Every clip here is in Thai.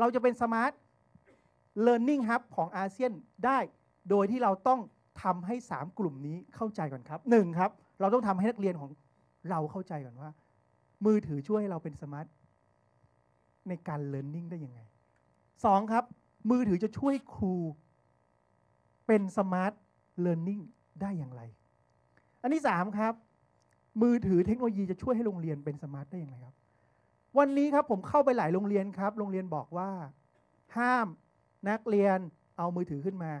เราจะเป็นสมาร์ท Learning Hub ของอาเซียนได้ โดยที่เราต้องทำให้ 3 กลุ่มนี้เข้าใจก่อนครับหนึ่งครับ เราต้องทำให้นักเรียนของเราเข้าใจก่อนว่า มือถือช่วยให้เราเป็น smart ในการ Learning ได้ยังไงสองครับ มือถือจะช่วยครู เป็น smart Learning ได้อย่างไร อันที่สามครับ มือถือเทคโนโลยีจะช่วยให้โรงเรียนเป็น smart ได้อย่างไรครับ วันนี้ครับผมเข้าไปหลายโรงเรียนครับ โรงเรียนบอกว่า ห้ามนักเรียนเอามือถือขึ้นมา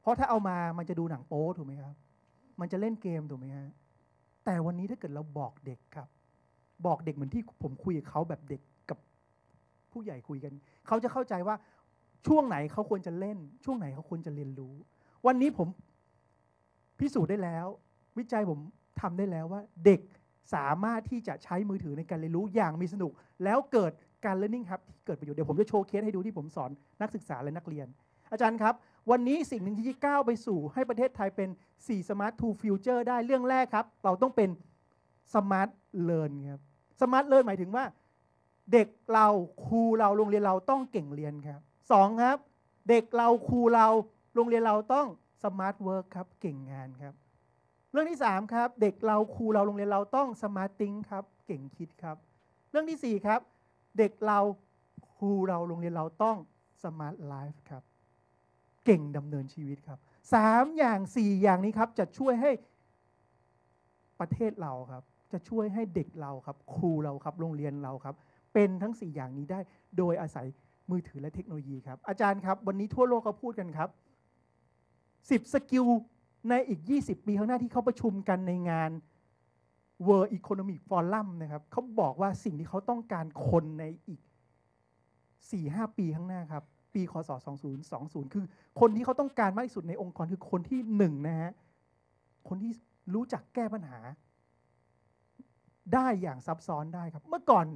เพราะถ้าเอามามันจะดูหนังโป๊ถูกไหมครับ มันจะเล่นเกมถูกไหมฮะแต่วันนี้ถ้าเกิดเราบอกเด็กครับ บอกเด็กเหมือนที่ผมคุยกับเขาแบบเด็กกับผู้ใหญ่คุยกัน เขาจะเข้าใจว่าช่วงไหนเขาควรจะเล่น ช่วงไหนเขาควรจะเรียนรู้ วันนี้ผมพิสูจน์ได้แล้ว วิจัยผมทำได้แล้วว่า เด็ก สามารถที่จะใช้มือถือในการเรียนรู้อย่างมีสนุก แล้วเกิดการ learning ครับที่เกิดประโยชน์เดี๋ยวผมจะโชว์เคสให้ดูที่ผมสอนนักศึกษาและนักเรียน อาจารย์ครับ วันนี้สิ่งหนึ่งที่ก้าวไปสู่ ให้ประเทศไทยเป็น 4 smart to future ได้เรื่องแรกครับ เราต้องเป็น smart learn ครับ smart learn หมายถึงว่า เด็กเราครูเราโรงเรียนเราต้องเก่งเรียนครับสองครับ เด็กเราครูเราโรงเรียนเราต้อง smart work ครับเก่งงานครับ เรื่องที่3ครับเด็กเราครูเราโรงเรียนเราต้อง smart think ครับเก่งคิดครับ เรื่องที่4ครับเด็กเราครูเราโรงเรียนเราต้อง smart life ครับเก่งดำเนินชีวิตครับสามอย่างสี่อย่างนี้ครับจะช่วยให้ประเทศเราครับ จะช่วยให้เด็กเราครับ ครูเราครับโรงเรียนเราครับ เป็นทั้ง 4 อย่างนี้ได้โดยอาศัยมือถือและเทคโนโลยีครับ อาจารย์ครับ วันนี้ทั่วโลกเขาพูดกันครับ 10 สกิล ในอีก 20 ปีข้างหน้าที่เขาประชุมกันในงาน World Economic Forum นะครับเขาบอกว่าสิ่งที่เขาต้องการคนในอีก 4-5 ปีข้างหน้าครับ ปีคศ 2020 คือคนที่เขาต้องการมากที่สุดในองค์กรคือคนที่หนึ่งนะฮะ คนที่รู้จักแก้ปัญหา ได้อย่างซับซ้อนได้ครับ เมื่อก่อน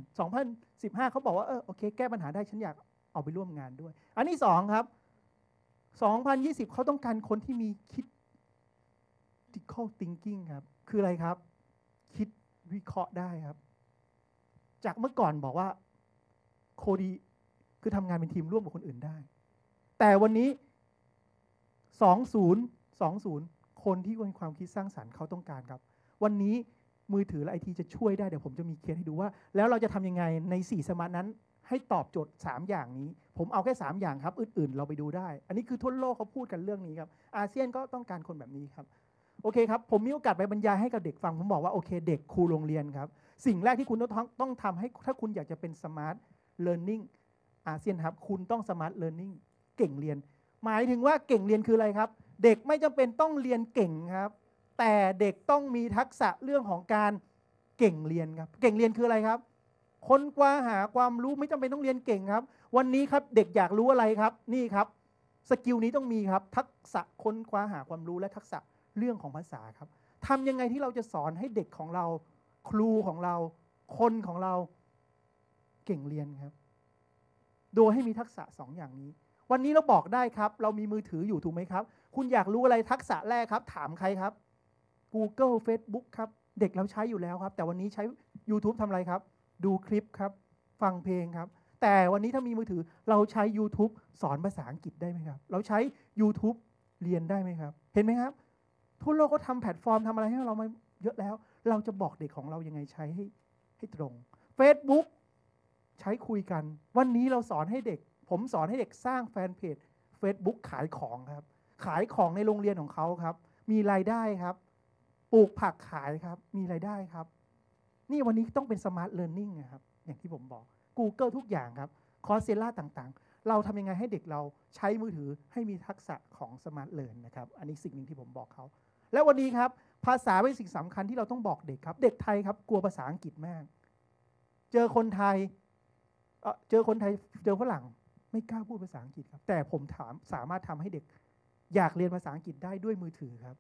2015 เขาบอกว่า เออโอเค แก้ปัญหาได้ฉันอยากเอาไปร่วมงานด้วย อันที่สองครับ 2020 เขาต้องการคนที่มีคิด critical thinking ครับ คืออะไรครับ คิดวิเคราะห์ได้ครับ จากเมื่อก่อนบอกว่าโคดีคือทำงานเป็นทีมร่วมกับคนอื่นได้ แต่วันนี้ 20 20 คนที่มีความคิดสร้างสรรค์เขาต้องการครับ วันนี้มือถือและไอทีจะช่วยได้ เดี๋ยวผมจะมีเคสให้ดูว่า แล้วเราจะทำยังไงใน 4 smart นั้น ให้ตอบโจทย์ 3 อย่างนี้ ผมเอาแค่ 3 อย่างครับ อื่น ๆ เราไปดูได้ อันนี้คือทั่วโลกเขาพูดกันเรื่องนี้ครับ อาเซียนก็ต้องการคนแบบนี้ครับ โอเคครับ ผมมีโอกาสไปบรรยายให้กับเด็กฟัง ผมบอกว่าโอเคเด็กครูโรงเรียนครับ สิ่งแรกที่คุณต้องต้องทำให้ถ้าคุณอยากจะเป็น smart learning อาเซียนครับ คุณต้อง smart learning เก่งเรียน หมายถึงว่าเก่งเรียนคืออะไรครับ เด็กไม่จำเป็นต้องเรียนเก่งครับ แต่เด็กต้องมีทักษะเรื่องของการเก่งเรียนครับ เก่งเรียนคืออะไรครับ ค้นคว้าหาความรู้ไม่จำเป็นต้องเรียนเก่งครับ วันนี้ครับเด็กอยากรู้อะไรครับ นี่ครับ สกิลนี้ต้องมีครับ ทักษะค้นคว้าหาความรู้และทักษะ เรื่องของภาษาครับทำยังไงที่เราจะสอนให้เด็กของเรา ครูของเรา คนของเราเก่งเรียนครับ โดยให้มีทักษะสองอย่างนี้ วันนี้เราบอกได้ครับ เรามีมือถืออยู่ถูกไหมครับ คุณอยากรู้อะไรทักษะแรกครับ ถามใครครับ Google Facebook ครับ เด็กเราใช้อยู่แล้วครับ แต่วันนี้ใช้ YouTube ทำอะไรครับ ดูคลิปครับ ฟังเพลงครับ แต่วันนี้ถ้ามีมือถือเราใช้ YouTube สอนภาษาอังกฤษได้ไหมครับ เราใช้ YouTube เรียนได้ไหมครับ เห็นไหมครับ ทั่วโลกก็ทำแพลตฟอร์มทำอะไรให้เรามาเยอะแล้ว เราจะบอกเด็กของเรายังไงใช้ให้ให้ตรง Facebook ใช้คุยกัน วันนี้เราสอนให้เด็ก ผมสอนให้เด็กสร้างแฟนเพจ Facebook ขายของครับ ขายของในโรงเรียนของเขาครับ มีรายได้ครับ ปลูกผักขายครับ มีรายได้ครับ นี่วันนี้ต้องเป็น smart learning นะครับ อย่างที่ผมบอก Google ทุกอย่างครับ Coursera ต่างๆ เราทำยังไงให้เด็กเราใช้มือถือให้มีทักษะของ smart learn นะครับ อันนี้สิ่งหนึ่งที่ผมบอกเขา และวันนี้ครับภาษาเป็นสิ่งสำคัญที่เราต้องบอกเด็กครับ เด็กไทยครับกลัวภาษาอังกฤษมาก เจอคนไทยเจอคนไทยเจอฝรั่งไม่กล้าพูดภาษาอังกฤษครับ แต่ผมถามสามารถทำให้เด็ก อยากเรียนภาษาอังกฤษได้ด้วยมือถือครับ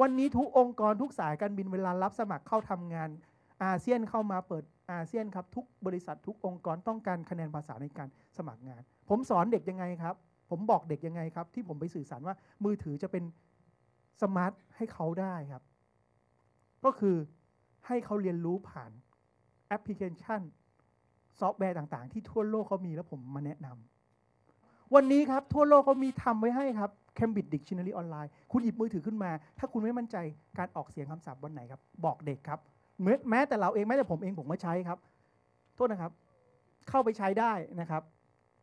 วันนี้ทุกองค์กรทุกสายการบินเวลารับสมัครเข้าทำงานอาเซียนเข้ามาเปิดอาเซียนครับ ทุกบริษัททุกองค์กรต้องการคะแนนภาษาในการสมัครงาน ผมสอนเด็กยังไงครับ ผมบอกเด็กยังไงครับ ที่ผมไปสื่อสารว่ามือถือจะเป็น smart ให้เขาได้ครับ ก็คือให้เขาเรียนรู้ผ่านแอปพลิเคชัน ซอฟต์แวร์ต่างๆ ที่ทั่วโลกเขามีแล้วผมมาแนะนำวันนี้ครับ ทั่วโลกเขามีทำไว้ให้ครับ Cambridge Dictionary ออนไลน์คุณหยิบมือถือขึ้นมา ถ้าคุณไม่มั่นใจการออกเสียงคำศัพท์วันไหนครับ บอกเด็กครับแม้แม้แต่เราเองแม้แต่ผมเองผมก็ใช้ครับ โทษนะครับ เข้าไปใช้ได้นะครับ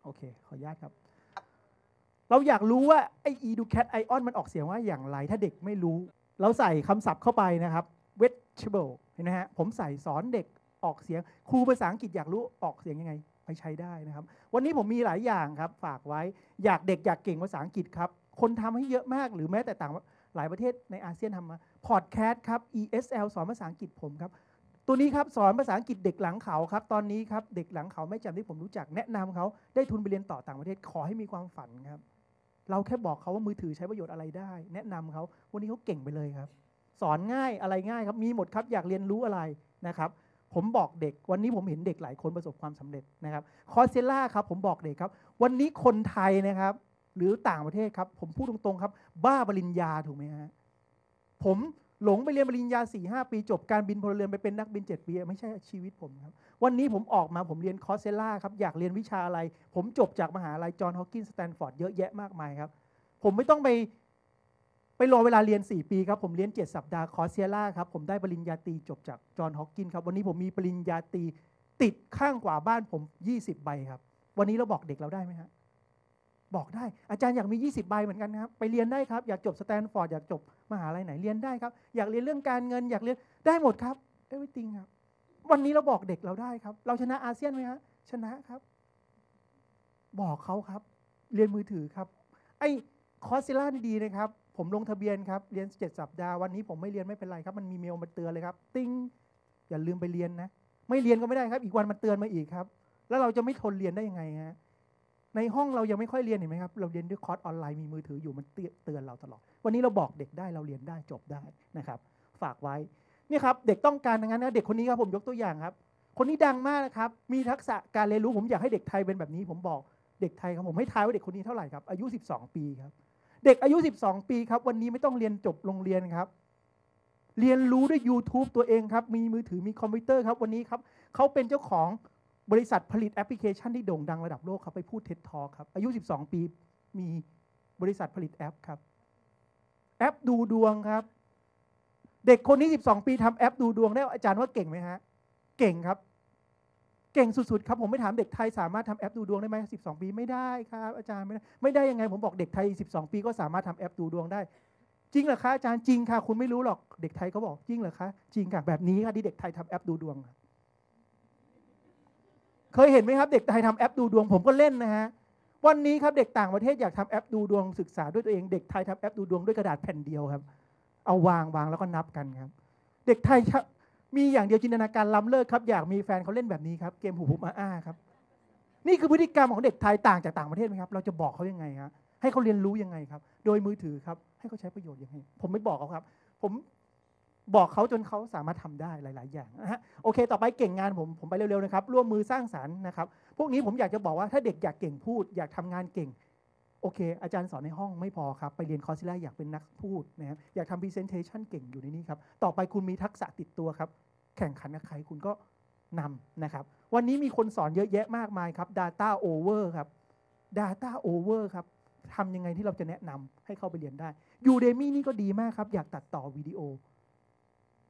โอเค ขออนุญาตครับ เราอยากรู้ว่าไอ้ educat ion มันออกเสียงว่าอย่างไร ถ้าเด็กไม่รู้ เราใส่คำศัพท์เข้าไปนะครับ vegetable เห็นไหมฮะผมใส่สอนเด็กออกเสียง ครูภาษาอังกฤษอยากรู้ออกเสียงยังไง ไปใช้ได้นะครับ วันนี้ผมมีหลายอย่างครับ ฝากไว้อยากเด็กอยากเก่งภาษาอังกฤษครับ คนทำให้เยอะมากหรือแม้แต่ต่างหลายประเทศในอาเซียนทำมาพอดแคสต์ครับ ESL สอนภาษาอังกฤษผมครับตัวนี้ครับสอนภาษาอังกฤษเด็กหลังเขาครับตอนนี้ครับเด็กหลังเขาไม่จำที่ผมรู้จักแนะนำเขาได้ทุนไปเรียนต่อต่างประเทศขอให้มีความฝันครับ เราแค่บอกเขาว่ามือถือใช้ประโยชน์อะไรได้ แนะนำเขาวันนี้เขาเก่งไปเลยครับ สอนง่ายอะไรง่ายครับ มีหมดครับอยากเรียนรู้อะไรนะครับ ผมบอกเด็ก วันนี้ผมเห็นเด็กหลายคนประสบความสำเร็จนะครับคอร์เซล่าครับผมบอกเด็กครับ วันนี้คนไทยนะครับ หรือต่างประเทศครับ ผมพูดตรงๆครับ บ้าปริญญาถูกไหมฮะผมหลงไปเรียนปริญญา4ี่หปีจบการบินพลเรือนไปเป็นนักบิน 7 ปี ไม่ใช่ชีวิตผมครับ วันนี้ผมออกมาผมเรียน Coursera ครับ อยากเรียนวิชาอะไร ผมจบจากมหาลัย Johns Hopkins Stanford เยอะแยะมากมายครับ ผมไม่ต้องไปไปรอเวลาเรียน 4 ปีครับ ผมเรียน 7 สัปดาห์ Coursera ครับ ผมได้ปริญญาตรีจบจาก Johns Hopkins ครับ วันนี้ผมมีปริญญาตรีติดข้างกว่าบ้านผม 20 ใบครับ วันนี้เราบอกเด็กเราได้ไหมฮะบอกได้อาจารย์อยากมี 20 ใบเหมือนกันครับ ไปเรียนได้ครับ อยากจบสแตนฟอร์ดอยากจบมหาลัยไหนเรียนได้ครับ อยากเรียนเรื่องการเงิน อยากเรียนได้หมดครับ everything ครับ วันนี้เราบอกเด็กเราได้ครับ เราชนะอาเซียนไหมฮะชนะครับ บอกเขาครับ เรียนมือถือครับ ไอ้ Coursera นี่ดีนะครับ ผมลงทะเบียนครับ เรียน7สัปดาห์วันนี้ผมไม่เรียนไม่เป็นไรครับ มันมีเมลมาเตือนเลยครับ ติ๊งอย่าลืมไปเรียนนะ ไม่เรียนก็ไม่ได้ครับ อีกวันมันเตือนมาอีกครับ แล้วเราจะไม่ทนเรียนได้ยังไงฮะในห้องเรายังไม่ค่อยเรียนเห็นไหมครับ เราเรียนด้วยคอร์สออนไลน์มีมือถืออยู่มันเตือนเราตลอด วันนี้เราบอกเด็กได้เราเรียนได้จบได้นะครับ ฝากไว้ นี่ครับเด็กต้องการทั้งนั้นนะเด็กคนนี้ครับผมยกตัวอย่างครับ คนนี้ดังมากนะครับมีทักษะการเรียนรู้ผมอยากให้เด็กไทยเป็นแบบนี้ ผมบอกเด็กไทยครับผมให้ทายว่าเด็กคนนี้เท่าไหร่ครับอายุ 12 ปีครับ เด็กอายุ 12 ปีครับ วันนี้ไม่ต้องเรียนจบโรงเรียนครับ เรียนรู้ด้วย YouTube ตัวเองครับ มีมือถือมีคอมพิวเตอร์ครับวันนี้ครับเขาเป็นเจ้าของบริษัทผลิตแอปพลิเคชันที่โด่งดังระดับโลกครับไปพูดเท็ดทอครับอายุ 12 ปีมีบริษัทผลิตแอปครับ แอปดูดวงครับ เด็กคนนี้ 12 ปีทำแอปดูดวงได้อาจารย์ว่าเก่งไหมฮะ เก่งครับ เก่งสุดๆครับผมไม่ถามเด็กไทยสามารถทำแอปดูดวงได้ไหม12 ปีไม่ได้ครับ อาจารย์ไม่ได้ไม่ได้ยังไงผมบอกเด็กไทย 12 ปีก็สามารถทำแอปดูดวงได้ จริงเหรอคะอาจารย์จริงค่ะ คุณไม่รู้หรอกเด็กไทยเขาบอกจริงเหรอคะจริงค่ะแบบนี้ค่ะที่เด็กไทยทำแอปดูดวงเคยเห็นไหมครับ เด็กไทยทำแอปดูดวงผมก็เล่นนะฮะวันนี้ครับเด็กต่างประเทศอยากทำแอปดูดวงศึกษาด้วยตัวเองเด็กไทยทำแอปดูดวงด้วยกระดาษแผ่นเดียวครับ เอาวางวางแล้วก็นับกันครับ เด็กไทยมีอย่างเดียวจินตนาการล้ำเลิศครับ อยากมีแฟนเขาเล่นแบบนี้ครับ เกมหูหูมาอ้าครับ นี่คือพฤติกรรมของเด็กไทยต่างจากต่างประเทศไหมครับ เราจะบอกเขายังไงครับให้เขาเรียนรู้ยังไงครับ โดยมือถือครับให้เขาใช้ประโยชน์ยังไง ผมไม่บอกเขาครับ ผมบอกเขาจนเขาสามารถทำได้หลาย ๆ อย่างนะฮะโอเค ต่อไปเก่งงานผมผมไปเร็ว ๆ นะครับ ร่วมมือสร้างสรรค์นะครับ พวกนี้ผมอยากจะบอกว่าถ้าเด็กอยากเก่งพูด อยากทำงานเก่ง โอเค อาจารย์สอนในห้องไม่พอครับ ไปเรียนคอร์สแรกอยากเป็นนักพูดนะครับอยากทำ presentation เก่งอยู่ในนี้ครับ ต่อไปคุณมีทักษะติดตัวครับ แข่งขันกับใครคุณก็นำนะครับ วันนี้มีคนสอนเยอะแยะมากมายครับ Data Over ครับ Data Over ครับทำยังไงที่เราจะแนะนำให้เข้าไปเรียนได้ Udemy นี่ก็ดีมากครับ อยากตัดต่อวิดีโอ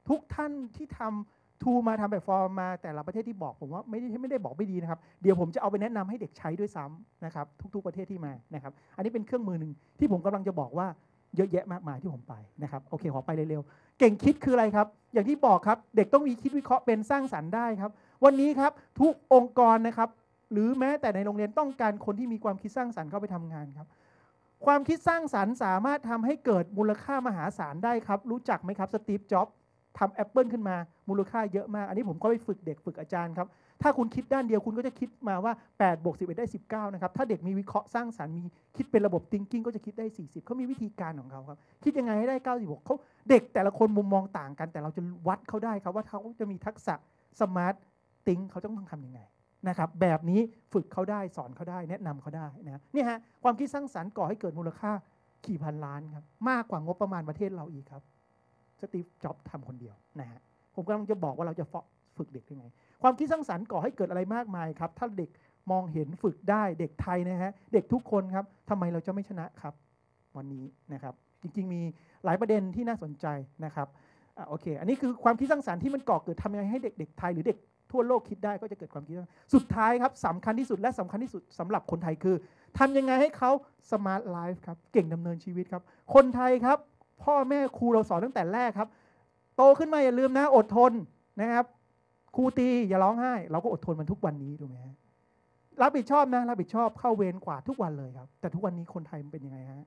ทุกท่านที่ทำ ทูมาทำแบบฟอร์มมาแต่ละประเทศที่บอกผมว่าไม่ได้ไม่ได้บอกไม่ดีนะครับ เดี๋ยวผมจะเอาไปแนะนำให้เด็กใช้ด้วยซ้ำนะครับ ทุก ๆประเทศที่มานะครับ อันนี้เป็นเครื่องมือหนึ่งที่ผมกำลังจะบอกว่าเยอะแยะมากมายที่ผมไปนะครับโอเคขอไปเร็วๆเก่งคิดคืออะไรครับ อย่างที่บอกครับ เด็กต้องมีคิดวิเคราะห์เป็นสร้างสรรค์ได้ครับ วันนี้ครับทุกองค์กรนะครับ หรือแม้แต่ในโรงเรียนต้องการคนที่มีความคิดสร้างสรรค์เข้าไปทำงานครับ ความคิดสร้างสรรค์สามารถทำให้เกิดมูลค่ามหาศาลได้ครับ รู้จักไหมครับสตีฟจ็อบส์ ทำแอปเปิลขึ้นมามูลค่าเยอะมาก อันนี้ผมก็ไปฝึกเด็กฝึกอาจารย์ครับ ถ้าคุณคิดด้านเดียวคุณก็จะคิดมาว่า8บวก11 ได้ 19 นะครับ ถ้าเด็กมีวิเคราะห์สร้างสรรค์มีคิดเป็นระบบ thinking ก็จะคิดได้ 40 เขามีวิธีการของเขาครับ คิดยังไงให้ได้ 96เขาเด็กแต่ละคนมุมมองต่างกัน แต่เราจะวัดเขาได้ครับว่าเขาจะมีทักษะ smart think เขาต้องทำยังไงนะครับแบบนี้ฝึกเขาได้สอนเขาได้แนะนำเขาได้นะนี่ฮะความคิดสร้างสรรค์ก่อให้เกิดมูลค่ากี่พันล้านครับมากกว่างบประมาณประเทศเราอีกครับ สตีฟจ็อบทำคนเดียวนะฮะผมกำลังจะบอกว่าเราจะฝึกเด็กยังไง ความคิดสร้างสรรค์ก่อให้เกิดอะไรมากมายครับ ถ้าเด็กมองเห็นฝึกได้เด็กไทยนะฮะเด็กทุกคนครับทำไมเราจะไม่ชนะครับ วันนี้นะครับ จริง ๆ มีหลายประเด็นที่น่าสนใจนะครับอะโอเค อันนี้คือความคิดสร้างสรรค์ที่มันก่อเกิดทำยังไงให้เด็กๆไทยหรือเด็กทั่วโลกคิดได้ก็จะเกิดความคิดสร้างสรรค์ สุดท้ายครับสำคัญที่สุดและสำคัญที่สุดสำหรับคนไทยคือทำยังไงให้เขา smart life ครับเก่งดำเนินชีวิตครับ คนไทยครับ พ่อแม่ครูเราสอนตั้งแต่แรกครับ โตขึ้นมาอย่าลืมนะ อดทนนะครับครูตีอย่าร้องไห้ เราก็อดทนมันทุกวันนี้ถูกไหมฮะรับผิดชอบนะรับผิดชอบเข้าเวรกวาดทุกวันเลยครับ แต่ทุกวันนี้คนไทยมันเป็นยังไงฮะ